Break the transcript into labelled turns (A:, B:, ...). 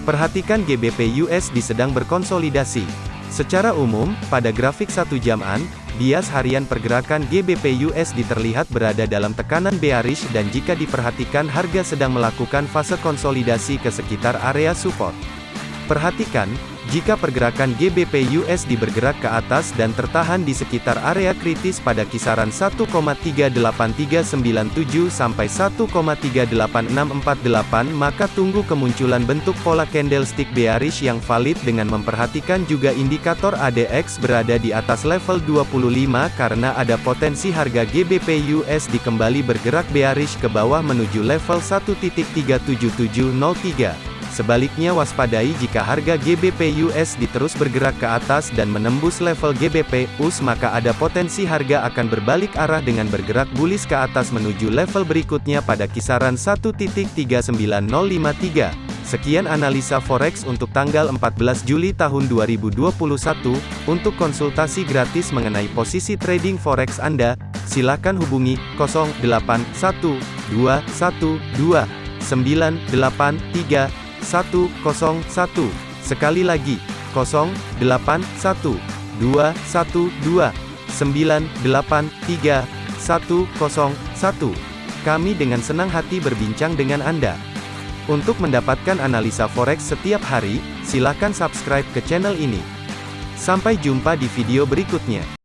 A: Perhatikan GBP USD sedang berkonsolidasi. Secara umum, pada grafik satu jaman, bias harian pergerakan GBP USD terlihat berada dalam tekanan bearish dan jika diperhatikan harga sedang melakukan fase konsolidasi ke sekitar area support. Perhatikan, jika pergerakan GBP USD bergerak ke atas dan tertahan di sekitar area kritis pada kisaran 1,38397 sampai 1,38648 maka tunggu kemunculan bentuk pola candlestick bearish yang valid dengan memperhatikan juga indikator ADX berada di atas level 25 karena ada potensi harga GBP USD kembali bergerak bearish ke bawah menuju level 1.37703. Sebaliknya waspadai jika harga GBP USD terus bergerak ke atas dan menembus level GBP US maka ada potensi harga akan berbalik arah dengan bergerak bullish ke atas menuju level berikutnya pada kisaran 1.39053. Sekian analisa forex untuk tanggal 14 Juli tahun 2021. Untuk konsultasi gratis mengenai posisi trading forex Anda, silakan hubungi 0812129831 Sekali lagi, 081212983101. Kami dengan senang hati berbincang dengan Anda. Untuk mendapatkan analisa forex setiap hari, silakan subscribe ke channel ini. Sampai jumpa di video berikutnya.